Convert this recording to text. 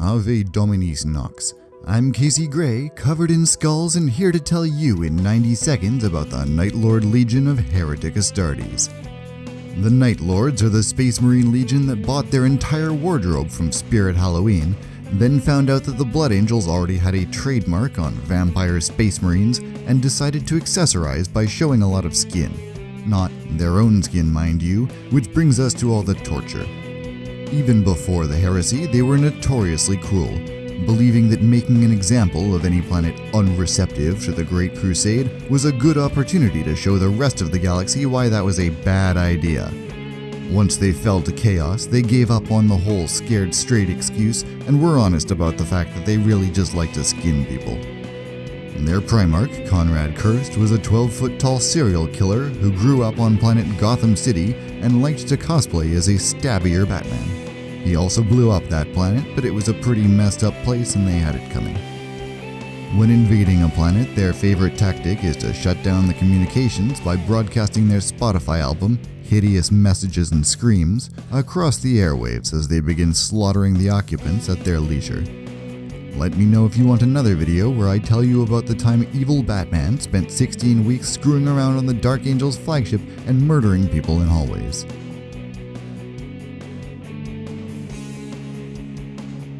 Ave Dominus Nox. I'm Casey Gray, covered in skulls and here to tell you in 90 seconds about the Night Lord Legion of Heretic Astartes. The Night Lords are the Space Marine Legion that bought their entire wardrobe from Spirit Halloween, then found out that the Blood Angels already had a trademark on vampire Space Marines and decided to accessorize by showing a lot of skin. Not their own skin, mind you, which brings us to all the torture. Even before the heresy, they were notoriously cruel, believing that making an example of any planet unreceptive to the Great Crusade was a good opportunity to show the rest of the galaxy why that was a bad idea. Once they fell to chaos, they gave up on the whole scared straight excuse and were honest about the fact that they really just like to skin people. Their Primarch, Konrad Curze, was a 12 foot tall serial killer who grew up on planet Gotham City and liked to cosplay as a stabbier Batman. He also blew up that planet, but it was a pretty messed up place and they had it coming. When invading a planet, their favorite tactic is to shut down the communications by broadcasting their Spotify album, Hideous Messages and Screams, across the airwaves as they begin slaughtering the occupants at their leisure. Let me know if you want another video where I tell you about the time evil Batman spent 16 weeks screwing around on the Dark Angel's flagship and murdering people in hallways.